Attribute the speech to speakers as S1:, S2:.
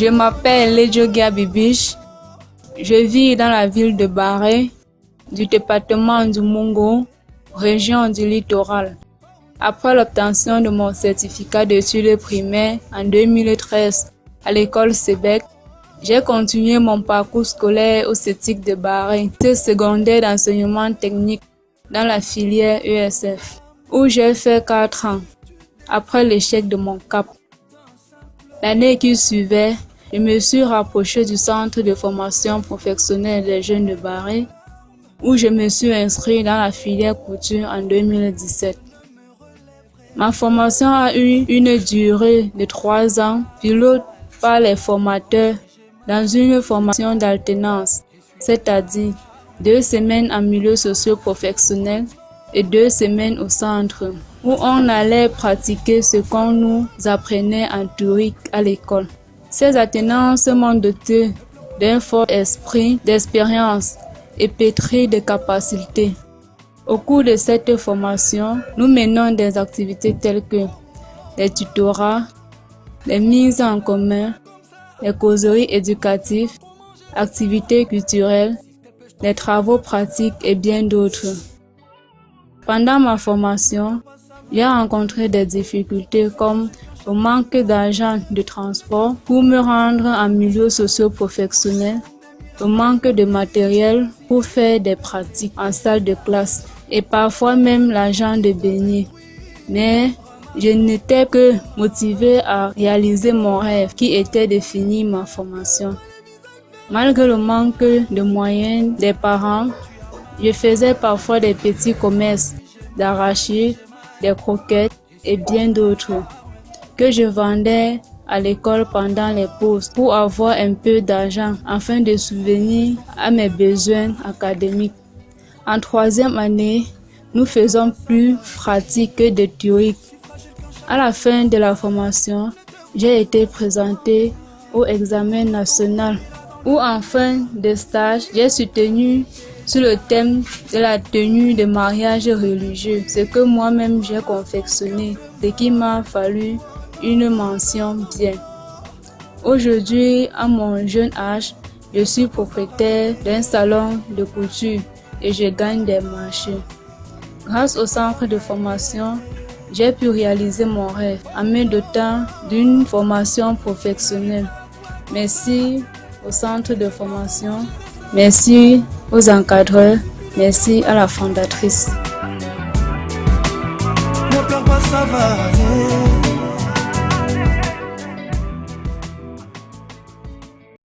S1: Je m'appelle Ledjogia Bibiche. Je vis dans la ville de Barré, du département du Mungo, région du littoral. Après l'obtention de mon certificat d'études primaires en 2013 à l'école Sébec, j'ai continué mon parcours scolaire au CETIC de Bahreïn, secondaire d'enseignement technique dans la filière ESF, où j'ai fait 4 ans après l'échec de mon CAP. L'année qui suivait, je me suis rapproché du centre de formation professionnelle des jeunes de Bahreïn, où je me suis inscrit dans la filière couture en 2017. Ma formation a eu une durée de trois ans, pilote par les formateurs dans une formation d'alternance, c'est-à-dire deux semaines en milieu socio-professionnel et deux semaines au centre, où on allait pratiquer ce qu'on nous apprenait en théorie à l'école. Ces alternances m'ont doté d'un fort esprit d'expérience et pétri de capacités. Au cours de cette formation, nous menons des activités telles que les tutorats, les mises en commun, les causeries éducatives, activités culturelles, les travaux pratiques et bien d'autres. Pendant ma formation, j'ai rencontré des difficultés comme le manque d'argent de transport pour me rendre en milieu socio-professionnel, le manque de matériel pour faire des pratiques en salle de classe et parfois même l'argent de baigner. Mais je n'étais que motivé à réaliser mon rêve qui était de finir ma formation. Malgré le manque de moyens des parents, je faisais parfois des petits commerces d'arrachides, des croquettes et bien d'autres que je vendais à l'école pendant les pauses pour avoir un peu d'argent afin de souvenir à mes besoins académiques. En troisième année, nous faisons plus pratique que de théorie. À la fin de la formation, j'ai été présenté au examen national où en fin de stage, j'ai soutenu sur le thème de la tenue de mariage religieux, ce que moi-même j'ai confectionné, ce qui m'a fallu une mention bien. Aujourd'hui, à mon jeune âge, je suis propriétaire d'un salon de couture et je gagne des marchés. Grâce au centre de formation, j'ai pu réaliser mon rêve en me dotant d'une formation professionnelle. Merci au centre de formation, merci aux encadreurs, merci à la fondatrice.